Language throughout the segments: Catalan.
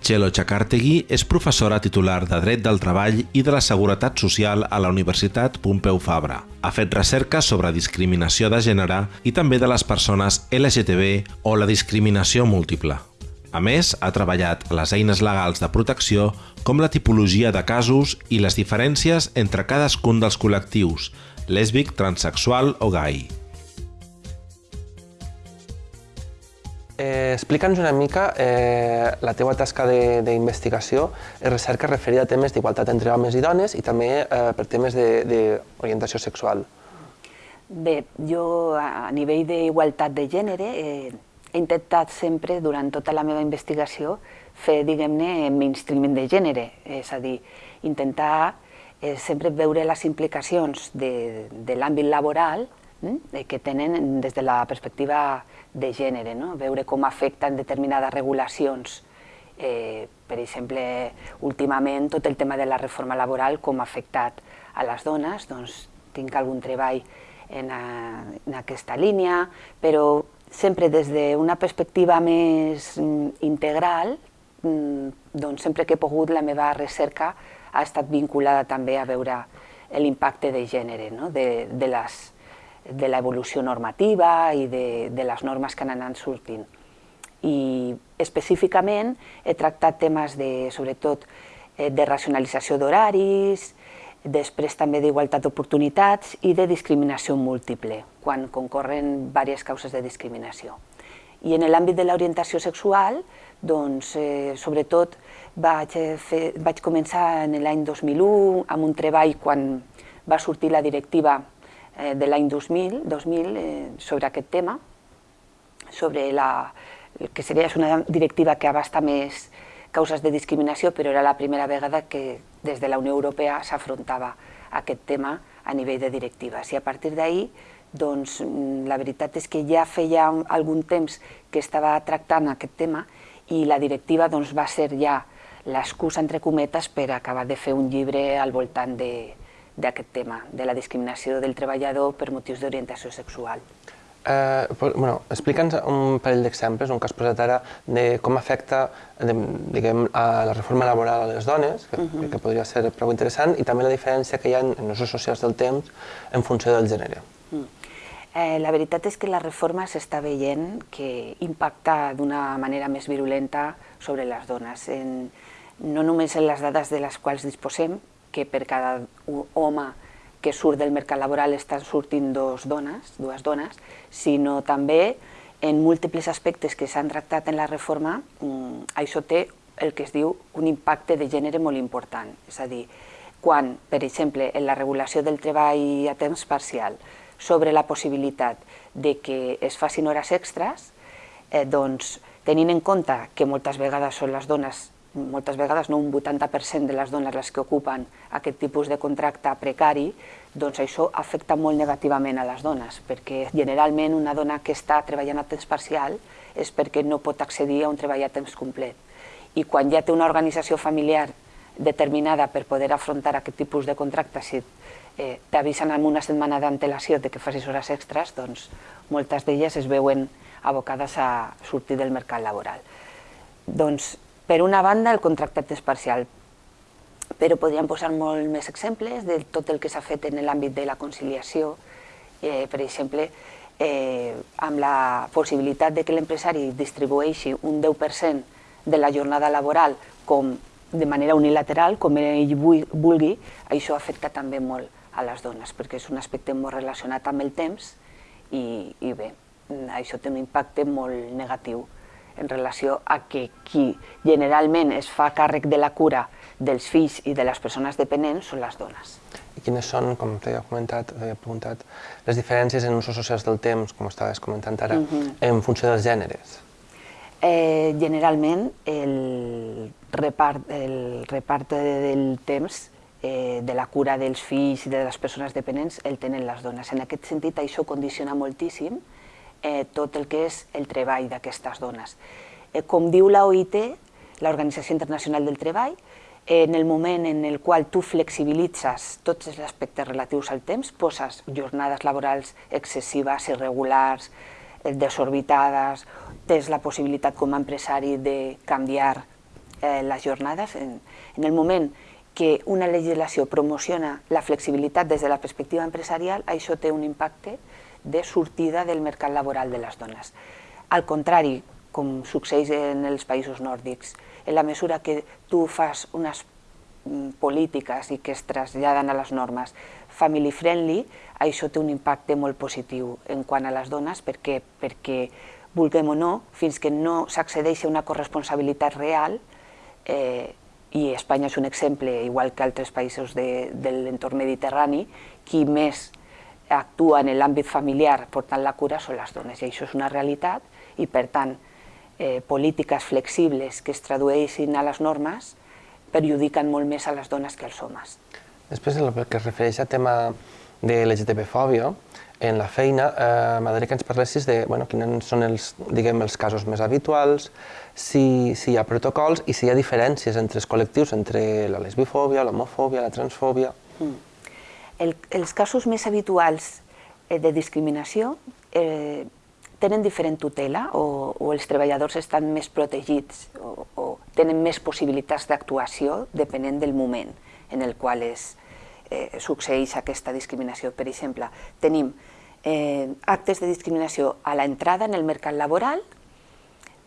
Txelo Chakartegui és professora titular de Dret del Treball i de la Seguretat Social a la Universitat Pompeu Fabra. Ha fet recerca sobre discriminació de gènere i també de les persones LGTB o la discriminació múltiple. A més, ha treballat les eines legals de protecció com la tipologia de casos i les diferències entre cadascun dels col·lectius, lèsbic, transexual o gai. Eh, Explica'ns una mica eh, la teua tasca d'investigació i recerca referida a temes d'igualtat entre homes i dones i també eh, per temes d'orientació sexual. Bé, jo a nivell d'igualtat de gènere eh, he intentat sempre, durant tota la meva investigació, fer, diguem-ne, mainstreaming de gènere, és a dir, intentar eh, sempre veure les implicacions de, de l'àmbit laboral eh, que tenen des de la perspectiva de gènere, no? veure com afecten determinades regulacions. Eh, per exemple, últimament tot el tema de la reforma laboral, com ha afectat a les dones, doncs tinc algun treball en, a, en aquesta línia, però sempre des d'una perspectiva més mm, integral, mm, doncs sempre que he pogut la meva recerca ha estat vinculada també a veure l'impacte de gènere, no? de, de les de l'evolució normativa i de, de les normes que han anat sortint. I específicament he tractat temes de, sobretot, eh, de racionalització d'horaris, després també d'igualtat d'oportunitats i de discriminació múltiple, quan concorren diverses causes de discriminació. I en l'àmbit de l'orientació sexual, doncs, eh, sobretot vaig, fer, vaig començar en l'any 2001 amb un treball quan va sortir la directiva eh, de l'any 2000, 2000 eh, sobre aquest tema, sobre la, que seria una directiva que abasta més causes de discriminació, però era la primera vegada que des de la Unió Europea s'afrontava aquest tema a nivell de directives. I a partir d'ahir, doncs, la veritat és que ja feia algun temps que estava tractant aquest tema i la directiva doncs, va ser ja l'excusa, entre cometes, per acabar de fer un llibre al voltant de, d'aquest tema, de la discriminació del treballador per motius d'orientació sexual. Eh, bueno, Explica'ns un parell d'exemples, un que has posat ara, de com afecta de, diguem, a la reforma laboral a les dones, que, uh -huh. que podria ser prou interessant, i també la diferència que hi ha en, usos socials del temps en funció del gènere. Uh Eh, la veritat és que la reforma s'està veient que impacta d'una manera més virulenta sobre les dones, en, no només en les dades de les quals disposem, que per cada home que surt del mercat laboral estan sortint dos dones, dues dones, sinó també en múltiples aspectes que s'han tractat en la reforma, mm, això té el que es diu un impacte de gènere molt important. És a dir, quan, per exemple, en la regulació del treball a temps parcial, sobre la possibilitat de que es facin hores extres, eh, doncs, tenint en compte que moltes vegades són les dones moltes vegades no un 80% de les dones les que ocupen aquest tipus de contracte precari, doncs això afecta molt negativament a les dones, perquè generalment una dona que està treballant a temps parcial és perquè no pot accedir a un treball a temps complet. I quan ja té una organització familiar determinada per poder afrontar aquest tipus de contracte, si eh, t'avisen amb una setmana d'antelació de que facis hores extres, doncs moltes d'elles es veuen abocades a sortir del mercat laboral. Doncs per una banda, el contracte temps parcial, però podríem posar molt més exemples de tot el que s'ha fet en l'àmbit de la conciliació, eh, per exemple, eh, amb la possibilitat de que l'empresari distribueixi un 10% de la jornada laboral com de manera unilateral, com ell vulgui, això afecta també molt a les dones, perquè és un aspecte molt relacionat amb el temps i, i bé, això té un impacte molt negatiu en relació a que qui generalment es fa càrrec de la cura dels fills i de les persones dependents són les dones. I quines són, com t'he comentat, he preguntat, les diferències en usos socials del temps, com estaves comentant ara, uh -huh. en funció dels gèneres? Eh, generalment, el repart, el repart del temps eh, de la cura dels fills i de les persones dependents el tenen les dones. En aquest sentit, això condiciona moltíssim eh, tot el que és el treball d'aquestes dones. Eh, com diu la OIT, l'Organització Internacional del Treball, eh, en el moment en el qual tu flexibilitzes tots els aspectes relatius al temps, poses jornades laborals excessives, irregulars, eh, desorbitades, tens la possibilitat com a empresari de canviar eh, les jornades, en, en el moment que una legislació promociona la flexibilitat des de la perspectiva empresarial, això té un impacte de sortida del mercat laboral de les dones. Al contrari, com succeeix en els països nòrdics, en la mesura que tu fas unes mm, polítiques i que es traslladen a les normes family friendly, això té un impacte molt positiu en quant a les dones perquè, perquè vulguem o no, fins que no s'accedeixi a una corresponsabilitat real, eh, i Espanya és un exemple, igual que altres països de, de l'entorn mediterrani, qui més actua en l'àmbit familiar portant la cura són les dones, i això és una realitat, i per tant, eh, polítiques flexibles que es tradueixin a les normes perjudiquen molt més a les dones que als homes. Després, el que es refereix al tema de l'LGTB-fòbia, en la feina, eh, m'agradaria que ens parlessis de bueno, quins són els, diguem, els casos més habituals, si, si hi ha protocols i si hi ha diferències entre els col·lectius, entre la lesbifòbia, l'homofòbia, la transfòbia. Mm. El, els casos més habituals eh, de discriminació eh, tenen diferent tutela o, o els treballadors estan més protegits o, o tenen més possibilitats d'actuació depenent del moment en el qual es, eh, succeeix aquesta discriminació. Per exemple, tenim eh, actes de discriminació a l'entrada en el mercat laboral,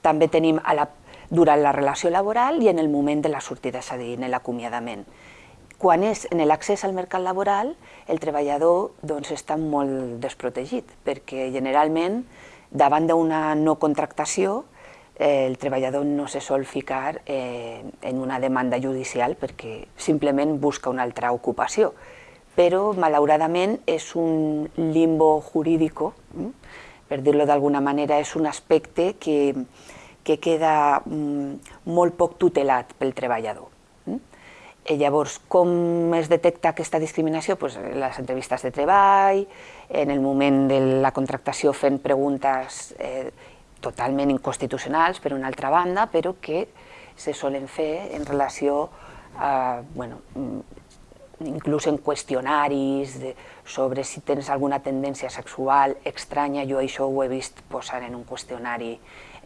també tenim a la, durant la relació laboral i en el moment de la sortida, és a dir, en l'acomiadament. Quan és en l'accés al mercat laboral, el treballador doncs, està molt desprotegit, perquè generalment, davant d'una no contractació, eh, el treballador no se sol ficar eh, en una demanda judicial perquè simplement busca una altra ocupació però malauradament és un limbo jurídico, mm, per dir-lo d'alguna manera, és un aspecte que, que queda mm, molt poc tutelat pel treballador. Mm. I llavors, com es detecta aquesta discriminació? Pues, les entrevistes de treball, en el moment de la contractació fent preguntes eh, totalment inconstitucionals, per una altra banda, però que se solen fer en relació a bueno, inclús en qüestionaris de, sobre si tens alguna tendència sexual estranya, jo això ho he vist posar en un qüestionari,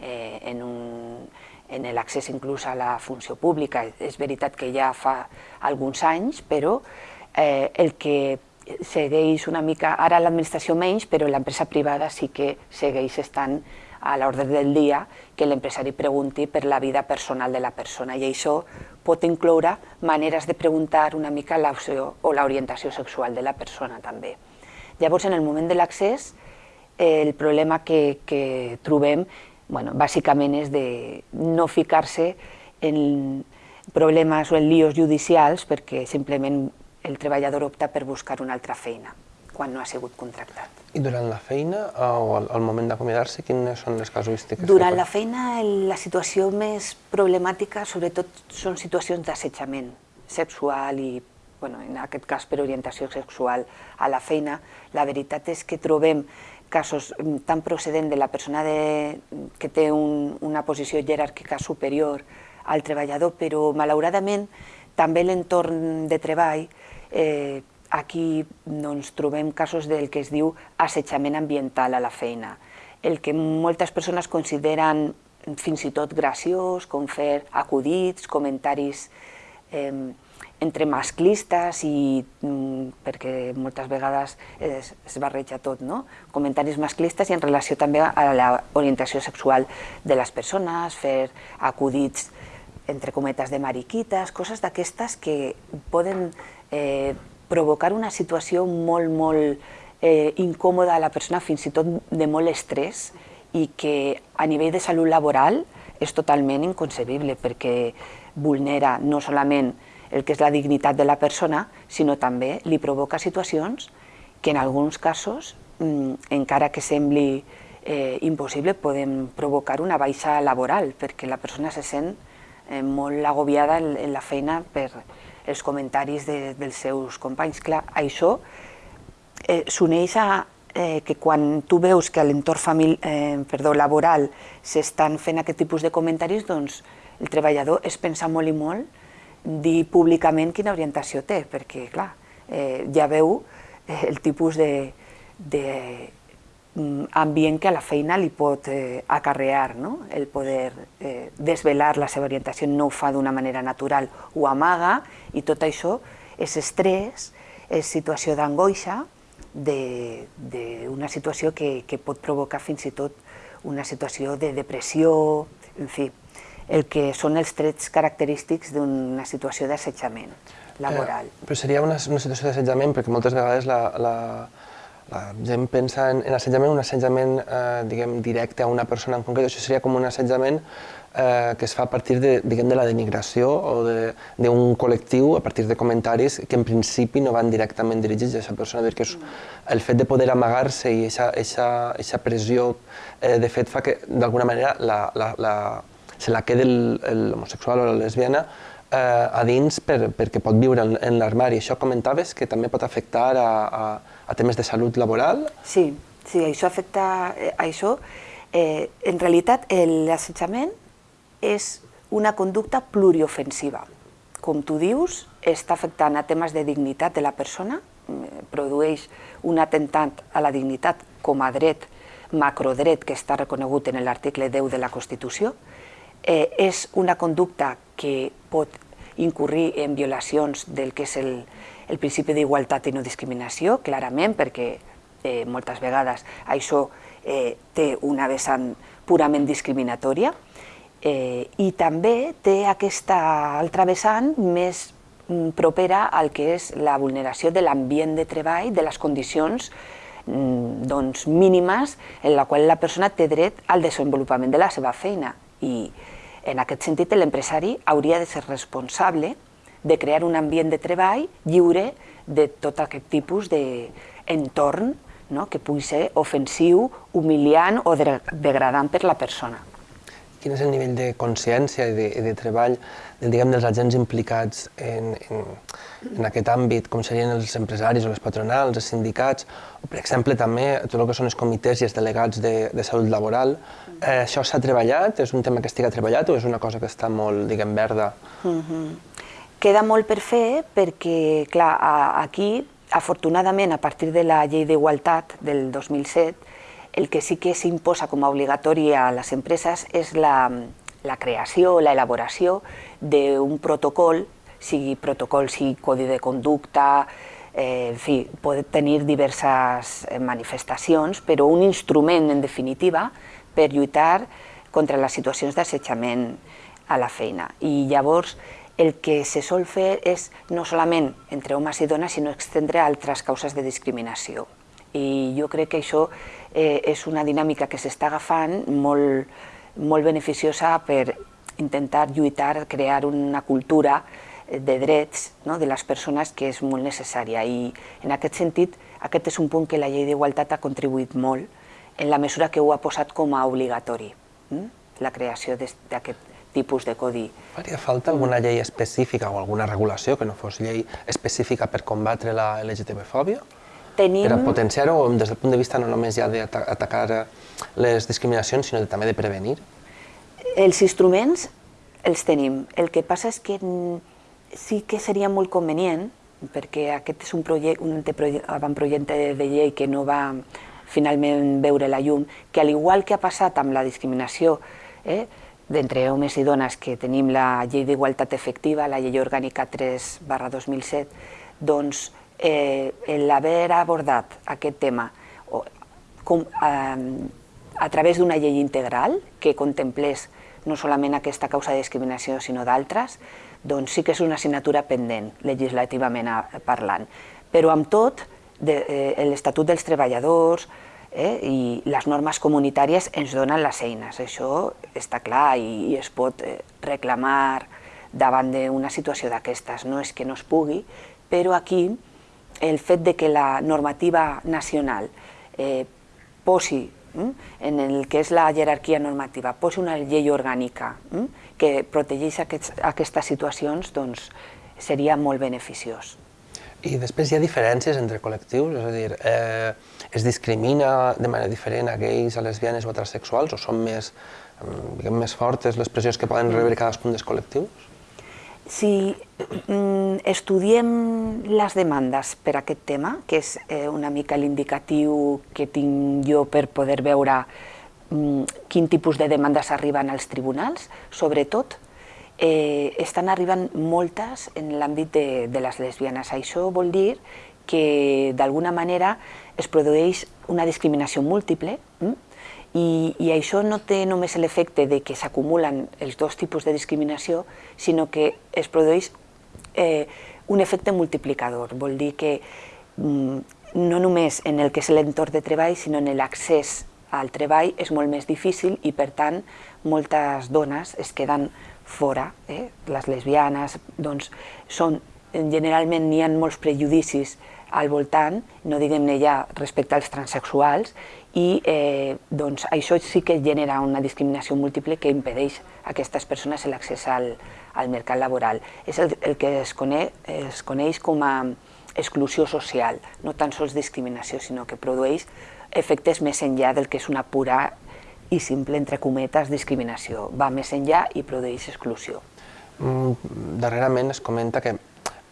eh, en, un, en l'accés inclús a la funció pública. És veritat que ja fa alguns anys, però eh, el que segueix una mica, ara l'administració menys, però l'empresa privada sí que segueix estant a l'ordre del dia que l'empresari pregunti per la vida personal de la persona i això pot incloure maneres de preguntar una mica l'opció o l'orientació sexual de la persona també. Llavors, en el moment de l'accés, el problema que, que trobem bueno, bàsicament és de no ficar-se en problemes o en líos judicials perquè simplement el treballador opta per buscar una altra feina quan no ha sigut contractat. I durant la feina o al, al moment d'acomiadar-se, quines són les casuístiques? Durant la feina, la situació més problemàtica, sobretot, són situacions d'assetjament sexual i, bueno, en aquest cas per orientació sexual a la feina. La veritat és que trobem casos mm, tan procedent de la persona de, que té un, una posició jeràrquica superior al treballador, però malauradament també l'entorn de treball eh, aquí doncs, trobem casos del que es diu assetjament ambiental a la feina, el que moltes persones consideren fins i tot graciós, com fer acudits, comentaris eh, entre masclistes i mm, perquè moltes vegades es, es barreja tot, no? comentaris masclistes i en relació també a l'orientació sexual de les persones, fer acudits entre cometes de mariquites, coses d'aquestes que poden eh, provocar una situació molt, molt eh, incòmoda a la persona, fins i tot de molt estrès, i que a nivell de salut laboral és totalment inconcebible, perquè vulnera no solament el que és la dignitat de la persona, sinó també li provoca situacions que en alguns casos, mm, encara que sembli eh, impossible, poden provocar una baixa laboral, perquè la persona se sent eh, molt agobiada en, en la feina per, els comentaris de, dels seus companys. Clar, això eh, s'uneix a eh, que quan tu veus que a l'entorn eh, perdó, laboral s'estan fent aquest tipus de comentaris, doncs el treballador es pensa molt i molt dir públicament quina orientació té, perquè clar, eh, ja veu eh, el tipus de, de, mm, ambient que a la feina li pot eh, acarrear, no? el poder eh, desvelar la seva orientació, no ho fa d'una manera natural, ho amaga i tot això és estrès, és situació d'angoixa, d'una situació que, que pot provocar fins i tot una situació de depressió, en fi, el que són els trets característics d'una situació d'assetjament laboral. Eh, però seria una, una situació d'assetjament perquè moltes vegades la, la, la gent pensa en, en assetjament, un assetjament eh, diguem, directe a una persona en concret, això seria com un assetjament eh, que es fa a partir de, diguem, de la denigració o d'un col·lectiu, a partir de comentaris que en principi no van directament dirigits a aquesta persona, perquè és, el fet de poder amagar-se i aquesta pressió eh, de fet fa que d'alguna manera la, la, la, se la quede l'homosexual o la lesbiana eh, a dins per, perquè pot viure en, en l'armari. Això comentaves que també pot afectar a, a, a temes de salut laboral? Sí, sí, això afecta a eh, això. Eh, en realitat, l'assetjament és una conducta pluriofensiva. Com tu dius, està afectant a temes de dignitat de la persona, eh, produeix un atemptat a la dignitat com a dret, macrodret que està reconegut en l'article 10 de la Constitució, eh, és una conducta que pot incurrir en violacions del que és el, el principi d'igualtat i no discriminació, clarament, perquè eh, moltes vegades això eh, té una vessant purament discriminatòria, eh, i també té aquesta altra vessant més mm, propera al que és la vulneració de l'ambient de treball, de les condicions mm, doncs, mínimes en la qual la persona té dret al desenvolupament de la seva feina. I en aquest sentit l'empresari hauria de ser responsable de crear un ambient de treball lliure de tot aquest tipus d'entorn no? que pugui ser ofensiu, humiliant o degradant per la persona quin és el nivell de consciència i de, de treball diguem, dels agents implicats en, en, en aquest àmbit, com serien els empresaris o les patronals, els sindicats, o per exemple també tot el que són els comitès i els delegats de, de salut laboral. Eh, això s'ha treballat? És un tema que estiga treballat o és una cosa que està molt, diguem, verda? Mm -hmm. Queda molt per fer perquè, clar, aquí, afortunadament, a partir de la llei d'igualtat del 2007, el que sí que s'imposa com a obligatori a les empreses és la, la creació, la elaboració d'un protocol, sigui protocol, sigui codi de conducta, eh, en fi, pot tenir diverses eh, manifestacions, però un instrument, en definitiva, per lluitar contra les situacions d'assetjament a la feina. I llavors el que se sol fer és no solament entre homes i dones, sinó extendre altres causes de discriminació. I jo crec que això eh, és una dinàmica que s'està agafant molt, molt beneficiosa per intentar lluitar, crear una cultura de drets no, de les persones que és molt necessària i en aquest sentit aquest és un punt que la llei d'igualtat ha contribuït molt en la mesura que ho ha posat com a obligatori, hm? la creació d'aquest tipus de codi. Faria falta alguna llei específica o alguna regulació que no fos llei específica per combatre la LGTB-fòbia? Tenim... Per a potenciar-ho des del punt de vista no només ja d'atacar les discriminacions, sinó també de prevenir? Els instruments els tenim. El que passa és que sí que seria molt convenient, perquè aquest és un, projecte, un avantprojecte de llei que no va finalment veure la llum, que al igual que ha passat amb la discriminació eh, d'entre homes i dones que tenim la llei d'igualtat efectiva, la llei orgànica 3 barra 2007, doncs eh, l'haver abordat aquest tema o, com, eh, a través d'una llei integral que contemplés no solament aquesta causa de discriminació sinó d'altres, doncs sí que és una assignatura pendent legislativament parlant. Però amb tot, eh, l'Estatut dels Treballadors eh, i les normes comunitàries ens donen les eines. Això està clar i, i es pot eh, reclamar davant d'una situació d'aquestes. No és que no es pugui, però aquí el fet de que la normativa nacional eh, posi mm, en el que és la jerarquia normativa, posi una llei orgànica mm, que protegeix aquests, aquestes situacions, doncs seria molt beneficiós. I després hi ha diferències entre col·lectius? És a dir, eh, es discrimina de manera diferent a gais, a lesbianes o a transsexuals o són més, mm, diguem, més fortes les pressions que poden rebre cadascun dels col·lectius? Si mm, estudiem les demandes per aquest tema, que és eh, una mica l'indicatiu que tinc jo per poder veure mm, quin tipus de demandes arriben als tribunals, sobretot eh, estan arribant moltes en l'àmbit de, de les lesbianes. Això vol dir que d'alguna manera es produeix una discriminació múltiple? I, I això no té només l'efecte de que s'acumulen els dos tipus de discriminació, sinó que es produeix eh, un efecte multiplicador. Vol dir que mm, no només en el que és l'entorn de treball, sinó en l'accés al treball és molt més difícil i, per tant, moltes dones es queden fora. Eh? Les lesbianes doncs, són, generalment n'hi ha molts prejudicis al voltant, no diguem-ne ja respecte als transexuals, i eh, doncs això sí que genera una discriminació múltiple que impedeix a aquestes persones l'accés al, al mercat laboral. És el, el que es coneix, es coneix com a exclusió social, no tan sols discriminació, sinó que produeix efectes més enllà del que és una pura i simple, entre cometes, discriminació. Va més enllà i produeix exclusió. Mm, darrerament es comenta que,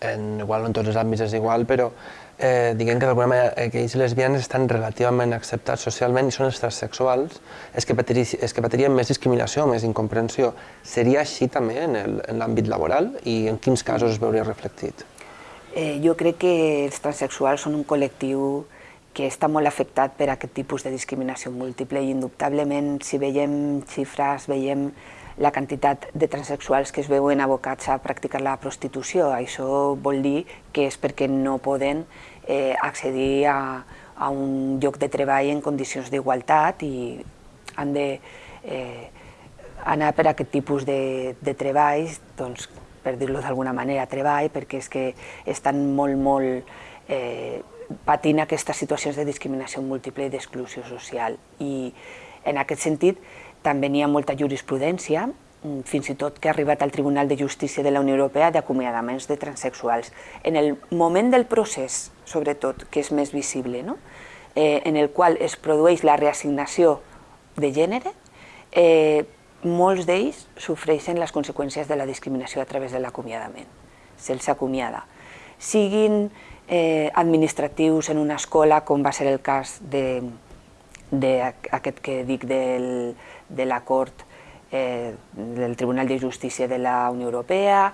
en, igual no en tots els àmbits és igual, però eh, diguem que d'alguna manera eh, aquells lesbianes estan relativament acceptats socialment i són transsexuals és que, patiri, és que patirien més discriminació, més incomprensió. Seria així també en l'àmbit laboral i en quins casos es veuria reflectit? Eh, jo crec que els transsexuals són un col·lectiu que està molt afectat per aquest tipus de discriminació múltiple i indubtablement si veiem xifres, veiem la quantitat de transexuals que es veuen abocats a practicar la prostitució. Això vol dir que és perquè no poden eh, accedir a, a un lloc de treball en condicions d'igualtat i han de eh, anar per aquest tipus de, de treballs, doncs, per dir-lo d'alguna manera, treball, perquè és que estan molt, molt eh, patint aquestes situacions de discriminació múltiple i d'exclusió social. I en aquest sentit, també n'hi ha molta jurisprudència, mm, fins i tot que ha arribat al Tribunal de Justícia de la Unió Europea d'acomiadaments de transexuals. En el moment del procés, sobretot, que és més visible, no? eh, en el qual es produeix la reassignació de gènere, eh, molts d'ells sofreixen les conseqüències de la discriminació a través de l'acomiadament. Se'ls acomiada. Siguin eh, administratius en una escola, com va ser el cas d'aquest que dic del, de la Cort eh, del Tribunal de Justícia de la Unió Europea,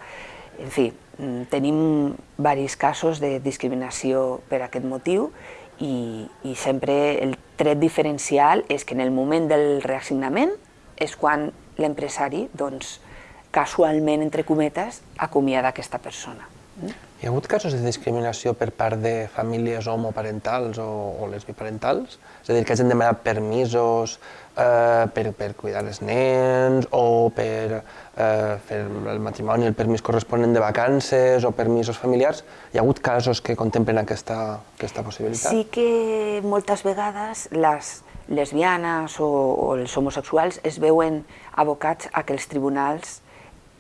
en fi, mm, tenim diversos casos de discriminació per aquest motiu i, i sempre el tret diferencial és que en el moment del reassignament és quan l'empresari, doncs, casualment, entre cometes, acomiada aquesta persona. Hi ha hagut casos de discriminació per part de famílies homoparentals o, o lesbiparentals? És a dir, que hagin demanat permisos eh, per, per cuidar els nens o per eh, fer el matrimoni, el permís corresponent de vacances o permisos familiars. Hi ha hagut casos que contemplen aquesta, aquesta possibilitat? Sí que moltes vegades les lesbianes o, o els homosexuals es veuen abocats a que els tribunals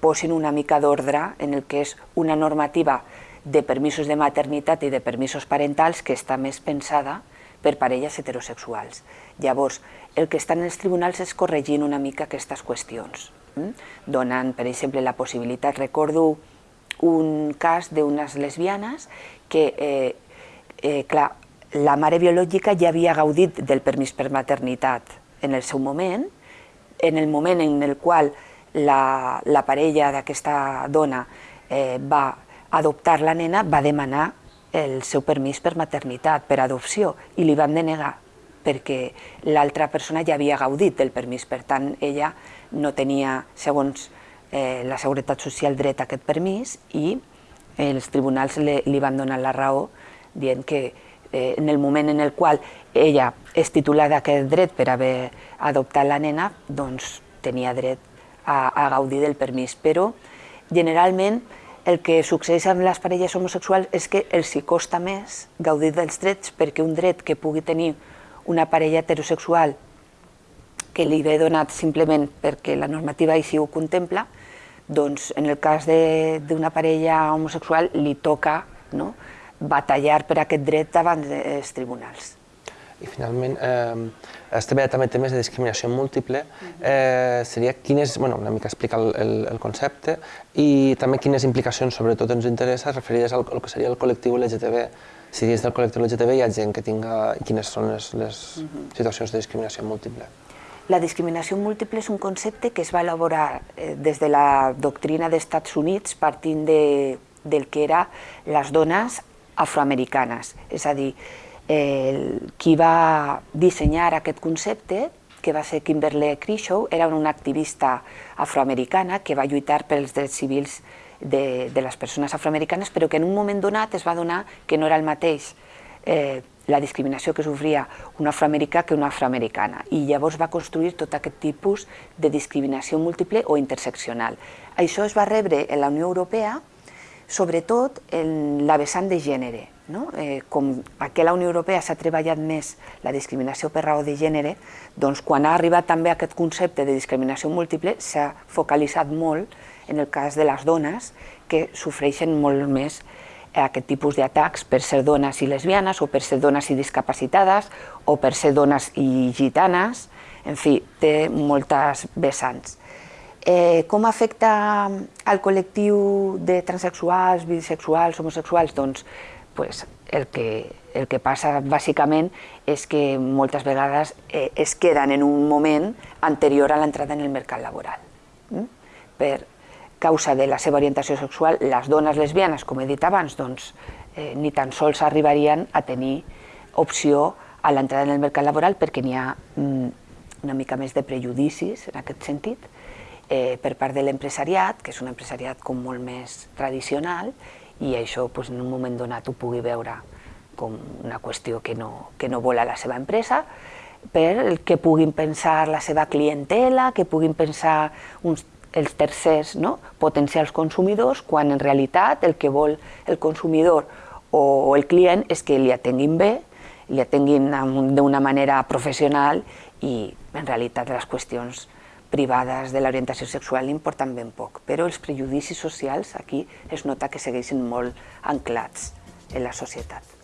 posin una mica d'ordre en el que és una normativa de permisos de maternitat i de permisos parentals que està més pensada per parelles heterosexuals. Llavors, el que estan els tribunals és corregint una mica aquestes qüestions, hm? donant, per exemple, la possibilitat, recordo un cas d'unes lesbianes que, eh, eh, clar, la mare biològica ja havia gaudit del permís per maternitat en el seu moment, en el moment en el qual la, la parella d'aquesta dona eh, va adoptar la nena va demanar el seu permís per maternitat, per adopció, i li van denegar perquè l'altra persona ja havia gaudit del permís, per tant ella no tenia, segons eh, la Seguretat Social, dret a aquest permís i els tribunals li, li van donar la raó dient que eh, en el moment en el qual ella és titular d'aquest dret per haver adoptat la nena, doncs tenia dret a, a gaudir del permís, però generalment el que succeeix amb les parelles homosexuals és que els hi costa més gaudir dels drets perquè un dret que pugui tenir una parella heterosexual que li ve donat simplement perquè la normativa així ho contempla, doncs en el cas d'una parella homosexual li toca no, batallar per aquest dret davant dels tribunals. I finalment, eh, estem també temes de discriminació múltiple. Eh, seria quines, bueno, una mica explicar el, el, el concepte i també quines implicacions sobretot ens interessa referides al, al que seria el col·lectiu LGTB. Si dins del col·lectiu LGTB hi ha gent que tinga... quines són les, les situacions de discriminació múltiple. La discriminació múltiple és un concepte que es va elaborar eh, des de la doctrina dels Estats Units partint de, del que era les dones afroamericanes. És a dir, el, qui va dissenyar aquest concepte, que va ser Kimberly Crenshaw, era una activista afroamericana que va lluitar pels drets civils de, de les persones afroamericanes, però que en un moment donat es va donar que no era el mateix eh, la discriminació que sofria un afroamericà que una afroamericana i llavors va construir tot aquest tipus de discriminació múltiple o interseccional. Això es va rebre en la Unió Europea sobretot en la vessant de gènere. No? Eh, com a la Unió Europea s'ha treballat més la discriminació per raó de gènere, doncs quan ha arribat també aquest concepte de discriminació múltiple s'ha focalitzat molt en el cas de les dones que sofreixen molt més aquest tipus d'atacs per ser dones i lesbianes o per ser dones i discapacitades o per ser dones i gitanes, en fi, té moltes vessants. Eh, com afecta al col·lectiu de transexuals, bisexuals, homosexuals? Doncs pues, el, que, el que passa bàsicament és que moltes vegades eh, es queden en un moment anterior a l'entrada en el mercat laboral. Mm? Per causa de la seva orientació sexual, les dones lesbianes, com he dit abans, doncs, eh, ni tan sols arribarien a tenir opció a l'entrada en el mercat laboral perquè n'hi ha mm, una mica més de prejudicis en aquest sentit, eh, per part de l'empresariat, que és un empresariat com molt més tradicional, i això pues, en un moment donat ho pugui veure com una qüestió que no, que no vol a la seva empresa, per el que puguin pensar la seva clientela, que puguin pensar uns, els tercers no? potencials consumidors, quan en realitat el que vol el consumidor o, o el client és que li atenguin bé, li atenguin d'una manera professional i en realitat les qüestions privades de l'orientació sexual importen ben poc, però els prejudicis socials aquí es nota que segueixen molt anclats en la societat.